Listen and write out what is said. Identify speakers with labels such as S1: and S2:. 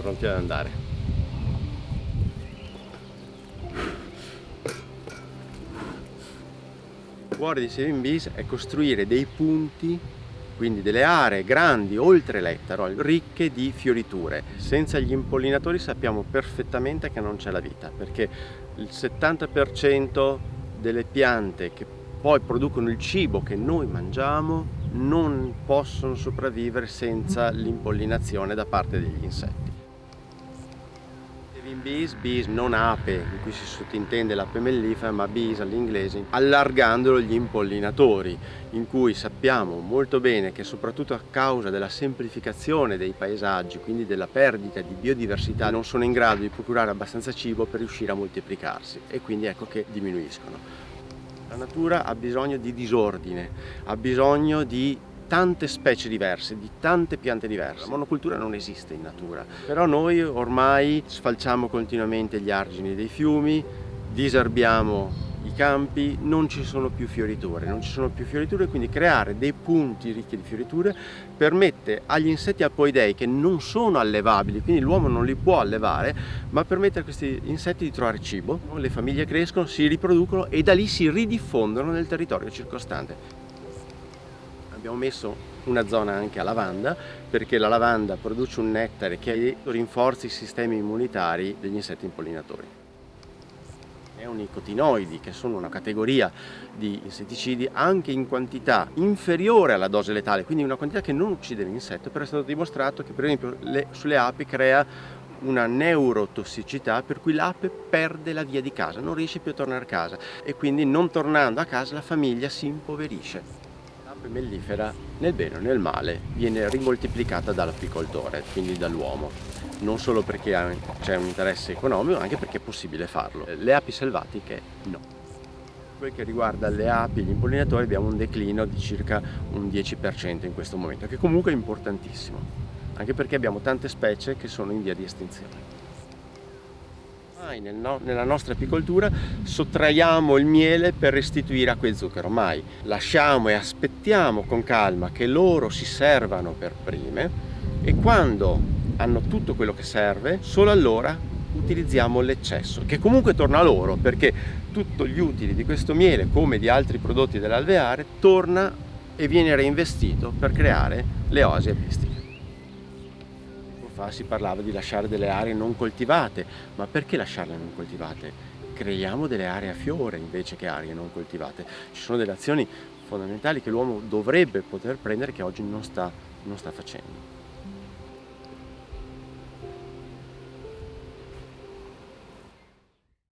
S1: pronti ad andare. Il cuore di Saving Bees è costruire dei punti quindi delle aree grandi oltre l'ettaro, ricche di fioriture. Senza gli impollinatori sappiamo perfettamente che non c'è la vita, perché il 70% delle piante che poi producono il cibo che noi mangiamo non possono sopravvivere senza l'impollinazione da parte degli insetti. Saving bees, bees non ape, in cui si sottintende l'ape mellifera, ma bees all'inglese, allargandolo gli impollinatori, in cui sappiamo molto bene che soprattutto a causa della semplificazione dei paesaggi, quindi della perdita di biodiversità, non sono in grado di procurare abbastanza cibo per riuscire a moltiplicarsi e quindi ecco che diminuiscono. La natura ha bisogno di disordine, ha bisogno di tante specie diverse, di tante piante diverse. La monocultura non esiste in natura, però noi ormai sfalciamo continuamente gli argini dei fiumi, disarbiamo i campi, non ci sono più fioriture, non ci sono più fioriture, quindi creare dei punti ricchi di fioriture permette agli insetti apoidei che non sono allevabili, quindi l'uomo non li può allevare, ma permette a questi insetti di trovare cibo, le famiglie crescono, si riproducono e da lì si ridiffondono nel territorio circostante. Abbiamo messo una zona anche a lavanda perché la lavanda produce un nettare che rinforza i sistemi immunitari degli insetti impollinatori neonicotinoidi che sono una categoria di insetticidi anche in quantità inferiore alla dose letale, quindi una quantità che non uccide l'insetto, però è stato dimostrato che per esempio le, sulle api crea una neurotossicità per cui l'ape perde la via di casa, non riesce più a tornare a casa e quindi non tornando a casa la famiglia si impoverisce. Mellifera nel bene o nel male viene rimoltiplicata dall'apicoltore, quindi dall'uomo non solo perché c'è un interesse economico, ma anche perché è possibile farlo. Le api selvatiche no. Quel che riguarda le api e gli impollinatori abbiamo un declino di circa un 10% in questo momento, che comunque è importantissimo, anche perché abbiamo tante specie che sono in via di estinzione. Mai nella nostra apicoltura sottraiamo il miele per restituire acqua e zucchero, mai. Lasciamo e aspettiamo con calma che loro si servano per prime e quando hanno tutto quello che serve, solo allora utilizziamo l'eccesso, che comunque torna a loro, perché tutti gli utili di questo miele, come di altri prodotti dell'alveare, torna e viene reinvestito per creare le oasi apistiche. Tempo fa si parlava di lasciare delle aree non coltivate, ma perché lasciarle non coltivate? Creiamo delle aree a fiore invece che aree non coltivate. Ci sono delle azioni fondamentali che l'uomo dovrebbe poter prendere che oggi non sta, non sta facendo.